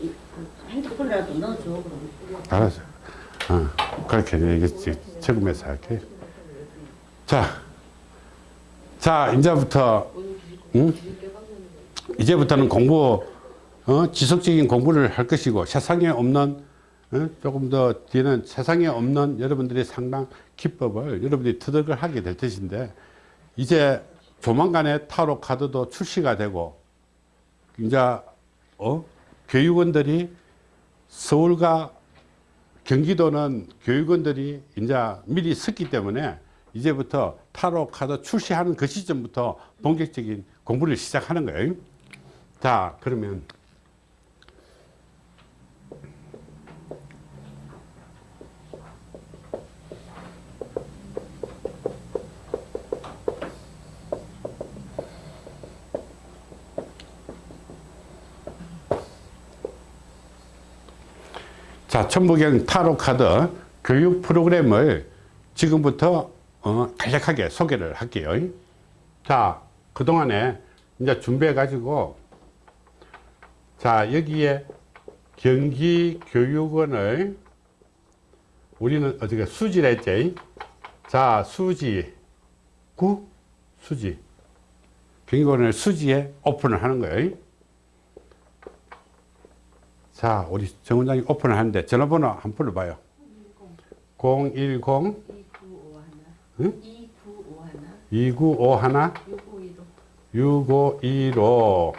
이, 그 핸드폰이라도 넣어줘 그럼. 알았어. 어, 그렇게 얘기했지. 적으면서 할게. 자, 자, 이제부터, 응? 이제부터는 공부, 어, 지속적인 공부를 할 것이고, 세상에 없는, 어, 조금 더 뒤에는 세상에 없는 여러분들의 상당 기법을 여러분들이 터득을 하게 될 것인데, 이제 조만간에 타로 카드도 출시가 되고, 이제, 어, 교육원들이 서울과 경기도는 교육원들이 이제 미리 섰기 때문에 이제부터 타로 카드 출시하는 그 시점부터 본격적인 공부를 시작하는 거예요. 자, 그러면 자, 천부경 타로 카드 교육 프로그램을 지금부터 어, 간략하게 소개를 할게요. 자, 그동안에 이제 준비해 가지고 자, 여기에 경기교육원을 우리는 어떻게 수지를 했지? 자, 수지 구 수지 경기원을 수지에 오픈을 하는 거예요. 자, 우리 정 원장이 오픈을 하는데 전화번호 한 번 불러봐요. 010 응? 2951 6515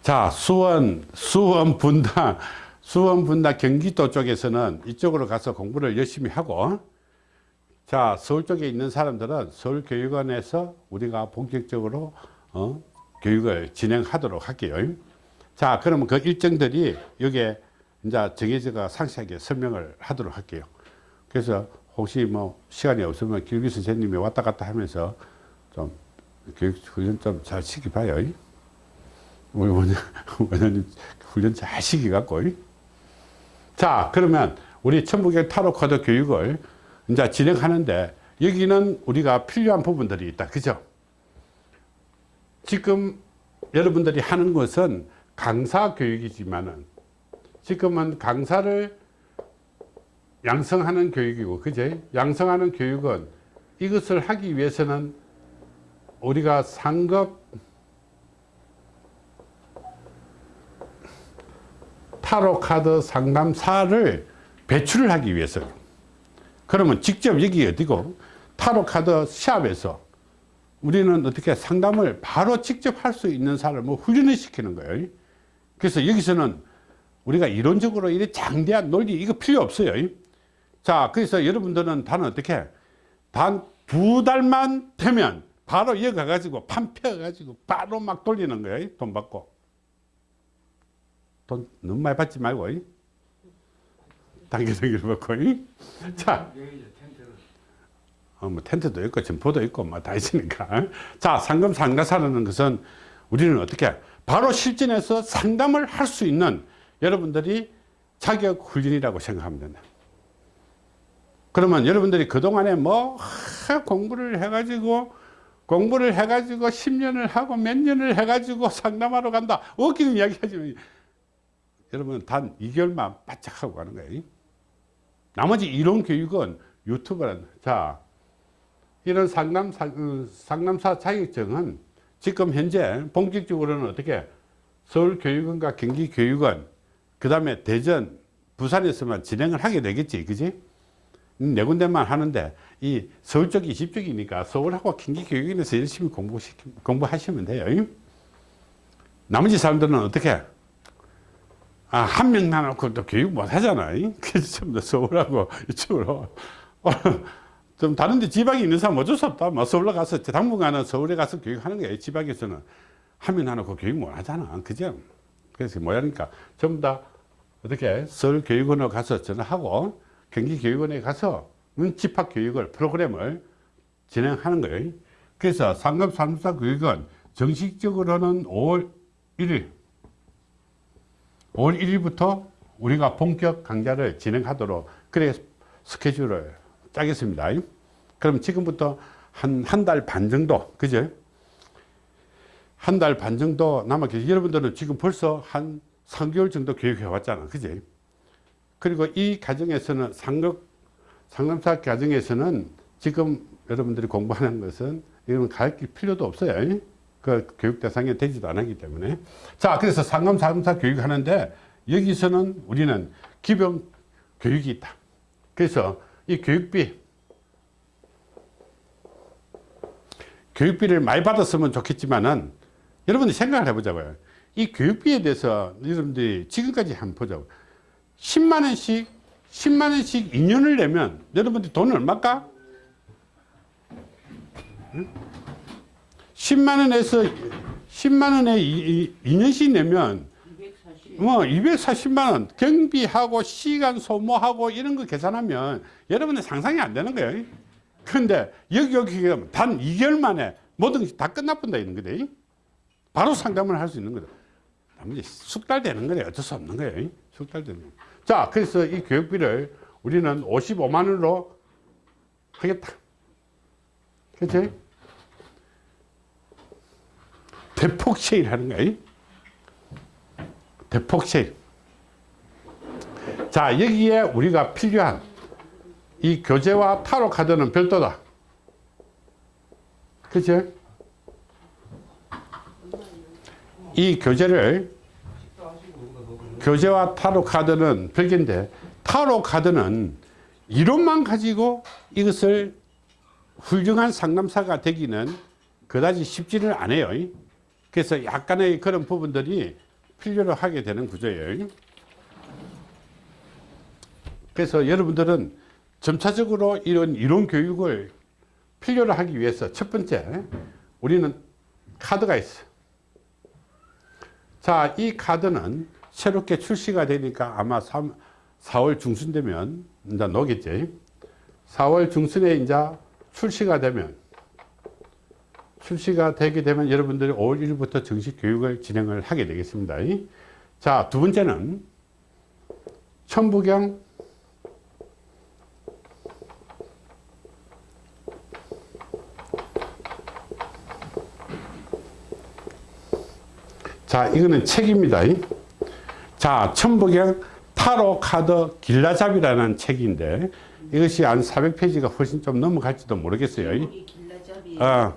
자, 수원, 수원 분당, 수원 분당 경기도 쪽에서는 이쪽으로 가서 공부를 열심히 하고 자, 서울 쪽에 있는 사람들은 서울교육원에서 우리가 본격적으로 어, 교육을 진행하도록 할게요. 자, 그러면 그 일정들이 여기에 이제 정해져가 상세하게 설명을 하도록 할게요. 그래서 혹시 뭐 시간이 없으면 길기 선생님이 왔다 갔다 하면서 좀 교육 훈련 좀 잘 시켜봐요. 우리 원장, 원장님 훈련 잘 시켜갖고. 자, 그러면 우리 천북의 타로 카드 교육을 이제 진행하는데 여기는 우리가 필요한 부분들이 있다. 그죠? 지금 여러분들이 하는 것은 강사 교육이지만은 지금은 강사를 양성하는 교육이고 그제? 양성하는 교육은 이것을 하기 위해서는 우리가 상급 타로 카드 상담사를 배출을 하기 위해서. 그러면 직접 여기 어디고 타로 카드 시합에서 우리는 어떻게 상담을 바로 직접 할 수 있는 사람을 훈련을 시키는 거예요 그래서 여기서는 우리가 이론적으로 이런 장대한 논리 이거 필요 없어요. 자 그래서 여러분들은 단 어떻게? 단 두 달만 되면 바로 여기 가가지고 판 펴 가지고 바로 막 돌리는 거예요 돈 받고. 돈 너무 많이 받지 말고 단계적으로 받고 자. 어, 뭐 텐트도 있고 점포도 있고 뭐 다 있으니까. 자 상금 상가사라는 것은 우리는 어떻게 바로 실전에서 상담을 할 수 있는 여러분들이 자격 훈련이라고 생각하면 된다. 그러면 여러분들이 그동안에 뭐 하, 공부를 해가지고 공부를 해가지고 10년을 하고 몇 년을 해가지고 상담하러 간다. 웃기는 이야기 하지만 여러분 단 2개월만 바짝 하고 가는 거예요. 나머지 이론 교육은 유튜브라는 자 이런 상담사, 어, 상담사 자격증은 지금 현재 본격적으로는 어떻게 서울교육원과 경기교육원 그 다음에 대전 부산에서만 진행을 하게 되겠지 그지? 네 군데만 하는데 이 서울 쪽이 집 쪽이니까 서울하고 경기교육원에서 열심히 공부 공부하시면 돼요. 나머지 사람들은 어떻게? 아, 한 명만 놓고 또 교육 못 하잖아. 그래서 전부 서울하고 이쪽으로 좀 다른데 지방에 있는 사람 어쩔 수 없다. 뭐 서울로 가서 당분간은 서울에 가서 교육하는 거예요. 지방에서는 하면 안 하고 교육 못 하잖아. 그죠? 그래서 뭐야니까 전부 다 어떻게 서울교육원으로 가서 전화하고 경기교육원에 가서 집합교육을 프로그램을 진행하는 거예요. 그래서 상급산사 교육은 정식적으로는 5월 1일 5월 1일부터 우리가 본격 강좌를 진행하도록 그래 스케줄을 짜겠습니다. 그럼 지금부터 한 한 달 반 정도, 그죠? 한 달 반 정도 남아 계시 여러분들은 지금 벌써 한 3개월 정도 교육해 왔잖아. 그지? 그리고 이 과정에서는 상급, 상담사 과정에서는 지금 여러분들이 공부하는 것은 이건 가르칠 필요도 없어요. 그 교육 대상에 되지도 않기 때문에. 자, 그래서 상담, 상담사 교육하는데 여기서는 우리는 기본 교육이 있다. 그래서 이 교육비, 교육비를 많이 받았으면 좋겠지만은 여러분들이 생각을 해보자고요. 이 교육비에 대해서 여러분들이 지금까지 한번 보자고. 10만원씩, 10만원씩 2년을 내면 여러분들 돈 얼마일까? 10만원에서 10만원에 2년씩 내면 240. 뭐 240만원 경비하고 시간 소모하고 이런 거 계산하면 여러분들 상상이 안 되는 거예요. 근데 여기 여기 단 2개월 만에 모든 것이 다 끝나본다 이런 거다. 바로 상담을 할 수 있는 거다. 나머지 숙달 되는 거래 어쩔 수 없는 거예요. 숙달 되는 거. 자, 그래서 이 교육비를 우리는 55만 원으로 하겠다. 그렇지? 대폭 세일하는 거예요. 대폭 세일. 자, 여기에 우리가 필요한 이 교재와 타로 카드는 별도다. 그치? 이 교재를 교재와 타로 카드는 별개인데 타로 카드는 이론만 가지고 이것을 훌륭한 상담사가 되기는 그다지 쉽지는 않아요. 그래서 약간의 그런 부분들이 필요로 하게 되는 구조예요. 그래서 여러분들은 점차적으로 이런 이론 교육을 필요로 하기 위해서 첫 번째 우리는 카드가 있어. 자, 이 카드는 새롭게 출시가 되니까 아마 3, 4월 중순 되면 이제 나오겠지. 4월 중순에 이제 출시가 되면 출시가 되게 되면 여러분들이 5월 1일부터 정식 교육을 진행을 하게 되겠습니다. 자, 두 번째는 천부경 자, 이거는 책입니다. 자, 천부경 타로 카드 길라잡이라는 책인데 이것이 한 400페이지가 훨씬 좀 넘어갈지도 모르겠어요. 길라잡이. 아,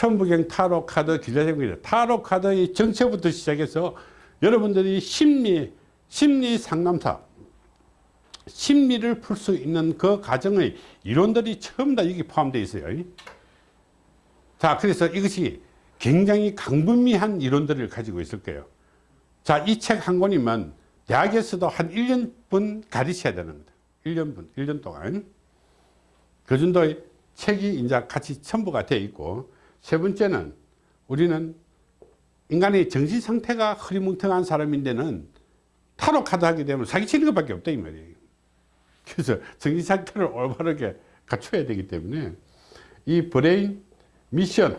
천부경 타로 카드 길라잡입니다. 타로 카드의 정체부터 시작해서 여러분들이 심리, 심리 상담사, 심리를 풀 수 있는 그 과정의 이론들이 전부 다 여기 포함되어 있어요. 자, 그래서 이것이 굉장히 강분미한 이론들을 가지고 있을 거예요. 자, 이 책 한 권이면 대학에서도 한 1년분 가르쳐야 되는 거다. 1년분, 1년 동안. 그 정도의 책이 이제 같이 첨부가 되어 있고, 세 번째는 우리는 인간의 정신 상태가 흐리멍텅한 사람인데는 타로 카드 하게 되면 사기치는 것밖에 없다 이 말이에요. 그래서 정신 상태를 올바르게 갖춰야 되기 때문에 이 brain mission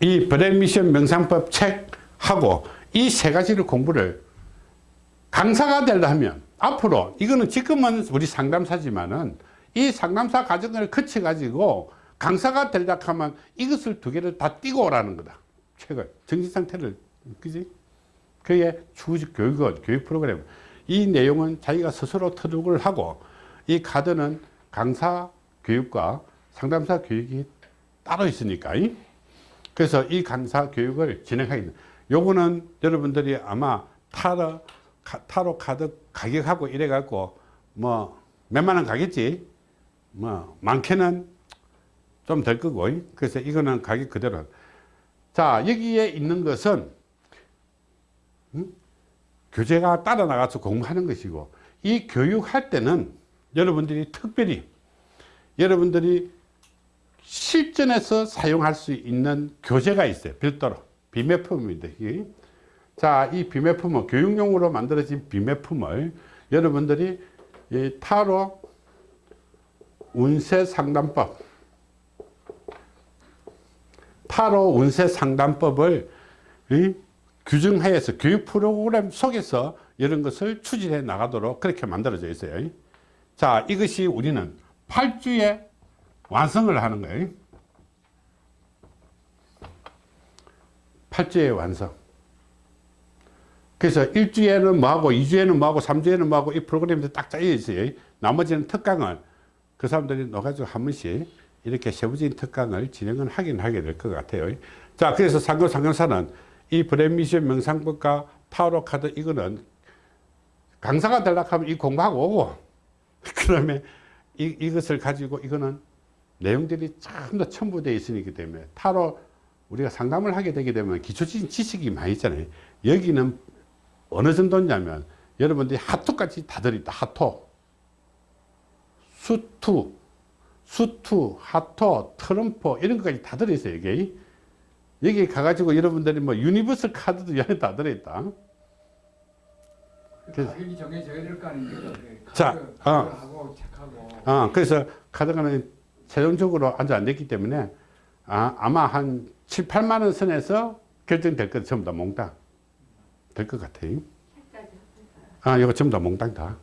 이 brain mission 명상법 책하고 이 세 가지를 공부를 강사가 되려 하면 앞으로 이거는 지금은 우리 상담사지만은 이 상담사 과정을 거쳐 가지고 강사가 되려 하면 이것을 두 개를 다 띄고 오라는 거다. 책을 정신 상태를 그지? 그게 추후적 교육은 교육 프로그램. 이 내용은 자기가 스스로 터득을 하고 이 카드는 강사 교육과 상담사 교육이 따로 있으니까. 이? 그래서 이 강사 교육을 진행하게 돼. 요거는 여러분들이 아마 타로, 카- 타로 카드 가격하고 이래 갖고 뭐 몇만 원 가겠지. 뭐 많게는 좀 될 거고. 이? 그래서 이거는 가격 그대로. 자, 여기에 있는 것은 음? 교재가 따라 나가서 공부하는 것이고 이 교육할 때는 여러분들이 특별히 여러분들이 실전에서 사용할 수 있는 교재가 있어요. 별도로. 비매품입니다. 자, 이 비매품은 교육용으로 만들어진 비매품을 여러분들이 이 타로 운세 상담법 타로 운세 상담법을 이 규정하여서 교육 프로그램 속에서 이런 것을 추진해 나가도록 그렇게 만들어져 있어요. 자, 이것이 우리는 8주에 완성을 하는 거예요. 8주의 완성. 그래서 1주에는 뭐하고 2주에는 뭐하고 3주에는 뭐하고 이 프로그램이 딱 짜여 있어요. 나머지는 특강을 그 사람들이 넣어가지고 한 번씩 이렇게 세부적인 특강을 진행을 하긴 하게 될 것 같아요. 자, 그래서 상금 상금사는 이 브랜미션 명상법과 타로 카드 이거는 강사가 되려고 하면 이 공부하고 오고 그 다음에 이, 이것을 가지고 이거는 내용들이 전부 첨부되어 있으기 때문에 타로 우리가 상담을 하게 되게 되면 기초적인 지식이 많이 있잖아요. 여기는 어느 정도냐면 여러분들이 화투까지 다 들어있다. 화투. 수투, 수투, 화투, 트럼프 이런 것까지 다 들어있어요. 여기. 여기 가가지고 여러분들이 뭐 universal 카드도 여기 다 들어있다. 그래서- 가격이 정해져야 될 거 아닙니까? 자, 어. 어, 그래서 카드가는 최종적으로 아직 안 됐기 때문에 아, 아마 한 7, 8만 원 선에서 결정될 것 전부 다 몽땅 될 것 같아요. 아, 이거 전부 다 몽땅 다.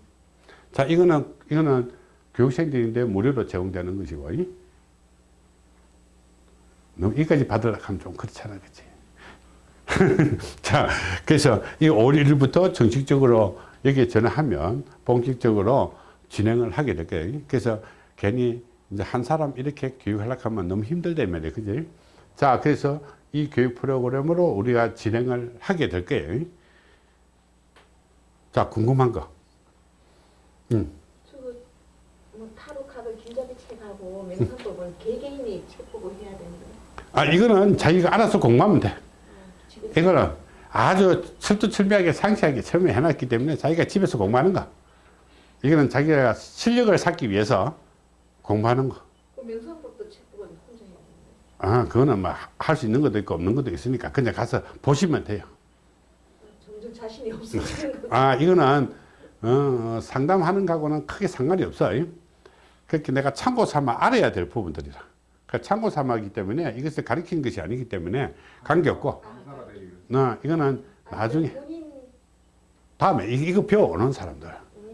자, 이거는 이거는 교육생들인데 무료로 제공되는 것이고. 이? 너무 이까지 받으려고 하면 좀 그렇잖아, 그치? 자, 그래서 이 5월 1일부터 정식적으로 여기에 전화하면 본격적으로 진행을 하게 될 거예요. 그래서 괜히 이제 한 사람 이렇게 교육하려고 하면 너무 힘들다며, 그지? 자, 그래서 이 교육 프로그램으로 우리가 진행을 하게 될 거예요. 자, 궁금한 거. 음. 뭐 타로 카드 길잡이 책하고 명상법은 개개인이 책 보고 해야 되는데 아, 이거는 자기가 알아서 공부하면 돼. 지금 이거는 아주 철두철미하게 상세하게 처음에 해놨기 때문에 자기가 집에서 공부하는 거. 이거는 자기가 실력을 쌓기 위해서 공부하는 거. 그 명상법도 책 보고 혼자 해야 되는데 아, 그거는 뭐할수 있는 것도 있고 없는 것도 있으니까 그냥 가서 보시면 돼요. 자신이 없어지는 거 아, 이거는 어, 어, 상담하는 거하고는 크게 상관이 없어요. 그렇게 내가 참고 삼아 알아야 될 부분들이라. 그 참고 삼아기 때문에 이것을 가리키는 것이 아니기 때문에 관계없고, 되기 어, 이거는 나중에 다음에 이- 이거 배워오는 사람들.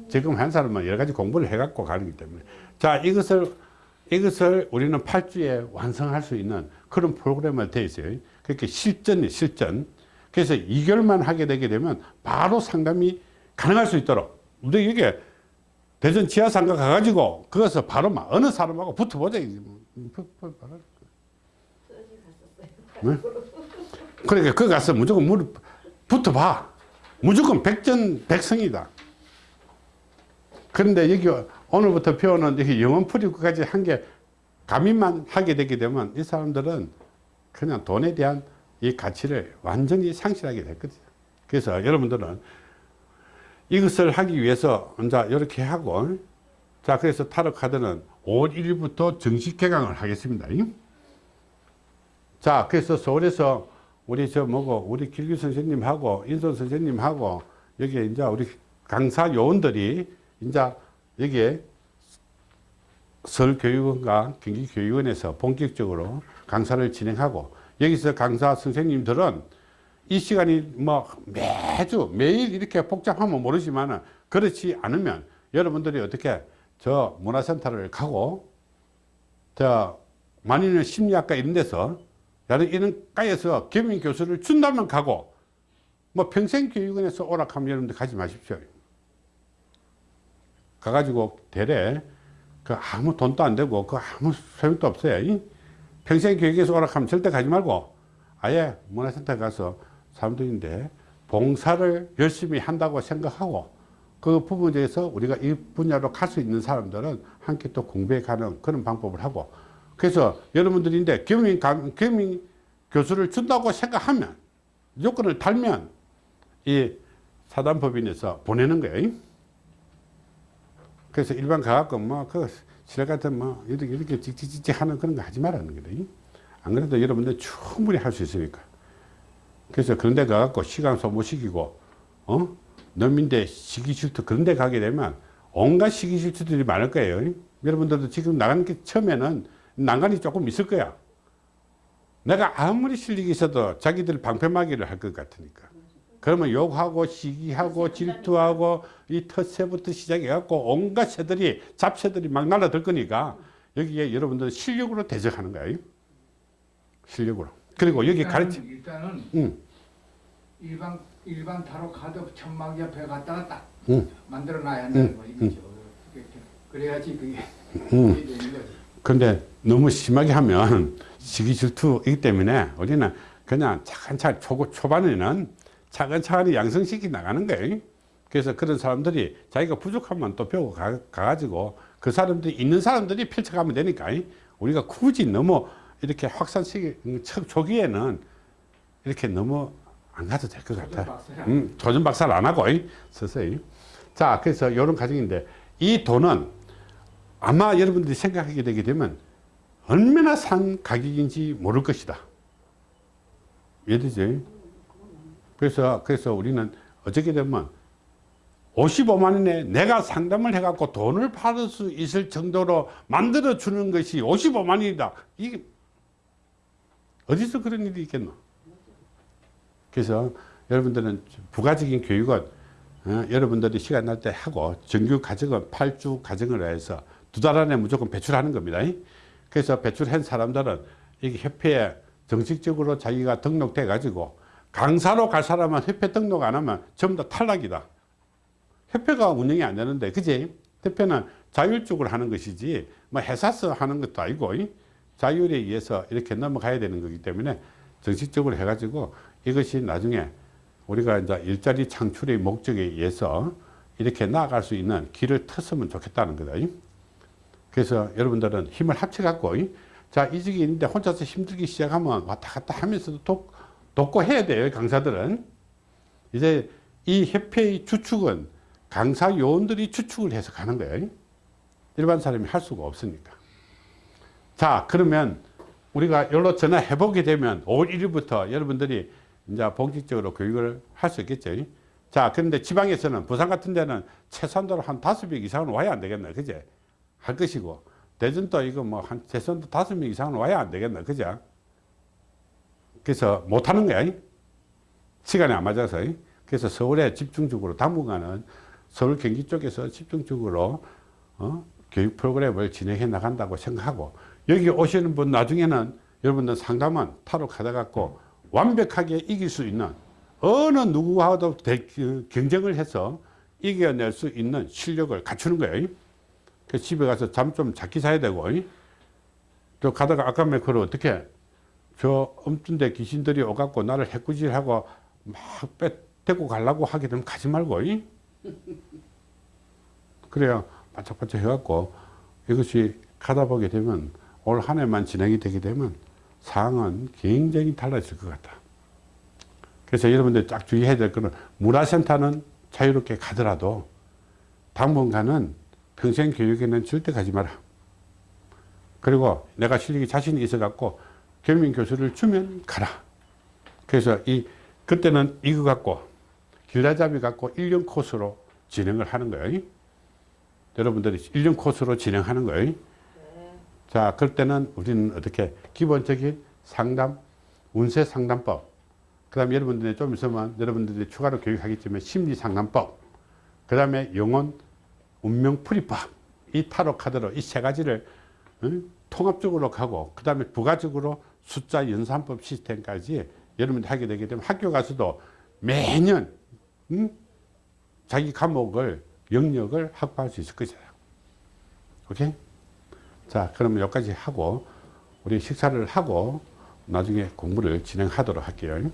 지금 한 사람은 여러 가지 공부를 해갖고 가기 때문에. 자, 이것을, 이것을 우리는 8주에 완성할 수 있는 그런 프로그램을 돼 있어요. 그렇게 실전이 실전. 그래서 2개월만 하게 되게 되면 바로 상담이 가능할 수 있도록. 우리 이게 대전 지하상가 가가지고 그것을 바로 막 어느 사람하고 붙어보자. 갔었어요 그러니까 그 가서 무조건 물 붙어봐. 무조건 백전백승이다. 그런데 여기 오늘부터 배우는 여기 영원 풀이까지 한 게 가민만 하게 되게 되면 이 사람들은 그냥 돈에 대한 이 가치를 완전히 상실하게 됐거든요. 그래서 여러분들은 이것을 하기 위해서 이제 이렇게 하고 자 그래서 타로 카드는 5월 1일부터 정식 개강을 하겠습니다. 자, 그래서 서울에서 우리 저 뭐고 우리 길규 선생님하고 인선 선생님하고 여기 이제 우리 강사 요원들이 이제 여기에 서울교육원과 경기교육원에서 본격적으로 강사를 진행하고 여기서 강사 선생님들은 이 시간이 뭐 매주 매일 이렇게 복잡하면 모르지만 그렇지 않으면 여러분들이 어떻게 저 문화센터를 가고 저 만인의 심리학과 이런 데서 나는 이런 과에서 겸임 교수를 준다면 가고 뭐 평생교육원에서 오락하면 여러분들 가지 마십시오. 가가지고 대래 그 아무 돈도 안 되고 그 아무 소용도 없어요. 이 평생교육에서 오락하면 절대 가지 말고 아예 문화센터 가서 사람들인데 봉사를 열심히 한다고 생각하고 그 부분에서 우리가 이 분야로 갈 수 있는 사람들은 함께 또 공부해 가는 그런 방법을 하고 그래서 여러분들인데 감- 겸임 교수를 준다고 생각하면 요건을 달면 이 사단법인에서 보내는 거예요. 그래서 일반 가갖고 뭐그 지뢰 같은 뭐 이렇게 이렇게 찍찍찍찍 하는 그런 거 하지 말라는 거예요. 안 그래도 여러분들 충분히 할 수 있으니까. 그래서 그런 데 가갖고 시간 소모시키고 어? 넘인데 시기 질투 그런 데 가게 되면 온갖 시기 질투들이 많을 거예요. 여러분들도 지금 나가는 게 처음에는 난간이 조금 있을 거야. 내가 아무리 실력이 있어도 자기들 방패막이를 할 것 같으니까. 그러면 욕하고 시기하고 질투하고 이 텃새부터 시작해갖고 온갖 새들이 잡새들이 막 날아들 거니까 여기에 여러분들 실력으로 대적하는 거예요. 실력으로. 그리고 여기 가르치. 일단은 응. 일반 일반 타로 카드 천막 옆에 갖다가 딱 응. 만들어 놔야 한다는 응, 거 이거죠. 그게- 그래야지 그게 되는 거지. 근데 너무 심하게 하면 시기 질투이기 때문에 우리는 그냥 차근차근 초, 초반에는 차근차근히 양성시키 나가는 거예요. 그래서 그런 사람들이 자기가 부족하면 또 배우고 가, 가지고 그 사람들이 있는 사람들이 펼쳐가면 되니까 우리가 굳이 너무 이렇게 확산시키 초- 초기에는 이렇게 너무 안 가도 될 것 같아요. 박사야. 음, 조준 박사를 안 하고 이, 서서히. 자, 그래서 이런 과정인데 이 돈은 아마 여러분들이 생각하게 되게 되면 얼마나 산 가격인지 모를 것이다. 이해되죠? 그래서 그래서 우리는 어떻게 되면 55만 원에 내가 상담을 해갖고 돈을 받을 수 있을 정도로 만들어 주는 것이 55만 원이다. 이게 어디서 그런 일이 있겠노? 그래서 여러분들은 부가적인 교육은 어, 여러분들이 시간 날 때 하고 정규 과정은 8주 과정을 해서 두 달 안에 무조건 배출하는 겁니다. 그래서 배출한 사람들은 이게 협회에 정식적으로 자기가 등록돼 가지고 강사로 갈 사람은 협회 등록 안 하면 전부 다 탈락이다. 협회가 운영이 안 되는데 그지? 협회는 자율적으로 하는 것이지 뭐 회사서 하는 것도 아니고 이? 자율에 의해서 이렇게 넘어가야 되는 거기 때문에 정식적으로 해가지고 이것이 나중에 우리가 이제 일자리 창출의 목적에 의해서 이렇게 나아갈 수 있는 길을 텄으면 좋겠다는 거다. 이? 그래서 여러분들은 힘을 합쳐갖고 이? 자 이 직이 있는데 혼자서 힘들기 시작하면 왔다 갔다 하면서도 돕, 돕고 해야 돼요 강사들은. 이제 이 협회의 주축은 강사 요원들이 주축을 해서 가는 거예요. 일반 사람이 할 수가 없으니까. 자 그러면 우리가 여기로 전화해 보게 되면 5월 1일부터 여러분들이 이제 본격적으로 교육을 할 수 있겠죠. 자 그런데 지방에서는 부산 같은 데는 최소한도로 한 다섯 명 이상은 와야 안 되겠나 그제? 할 것이고. 대전도 이거 뭐 한 최소한도 다섯 명 이상은 와야 안 되겠나 그죠 그래서 못 하는 거야 시간이 안 맞아서 그래서 서울에 집중적으로 당분간은 서울 경기 쪽에서 집중적으로 어? 교육 프로그램을 진행해 나간다고 생각하고 여기 오시는 분 나중에는 여러분들 상담은 타로 가져갖고 완벽하게 이길 수 있는 어느 누구와도 대- 그 경쟁을 해서 이겨낼 수 있는 실력을 갖추는 거예요. 그 집에 가서 잠 좀 작게 자야 되고 또 가다가 아까 말 그걸 어떻게 저 엄준데 귀신들이 오갖고 나를 해꾸질하고 막 빼, 데리고 가려고 하게 되면 가지 말고 이? 그래야 바짝바짝 해갖고 이것이 가다 보게 되면 올 한 해만 진행이 되게 되면 상황은 굉장히 달라질 것 같다. 그래서 여러분들 딱 주의해야 될 거는 문화센터는 자유롭게 가더라도 당분간은 평생 교육에는 절대 가지 마라. 그리고 내가 실력이 자신이 있어 갖고 겸임 교수를 주면 가라. 그래서 이 그때는 이거 갖고 길라잡이 갖고 1년 코스로 진행을 하는 거예요. 여러분들이 1년 코스로 진행하는 거예요. 자, 그럴 때는 우리는 어떻게 기본적인 상담, 운세 상담법, 그 다음에 여러분들이 좀 있으면 여러분들이 추가로 교육하겠지만 심리 상담법, 그 다음에 영혼 운명 풀이법, 이 타로 카드로 이 세 가지를 응? 통합적으로 가고, 그 다음에 부가적으로 숫자 연산법 시스템까지 여러분들이 하게 되게 되면 학교 가서도 매년 응? 자기 과목을 영역을 확보할 수 있을 것이다. 오케이? 자, 그러면 여기까지 하고 우리 식사를 하고 나중에 공부를 진행하도록 할게요.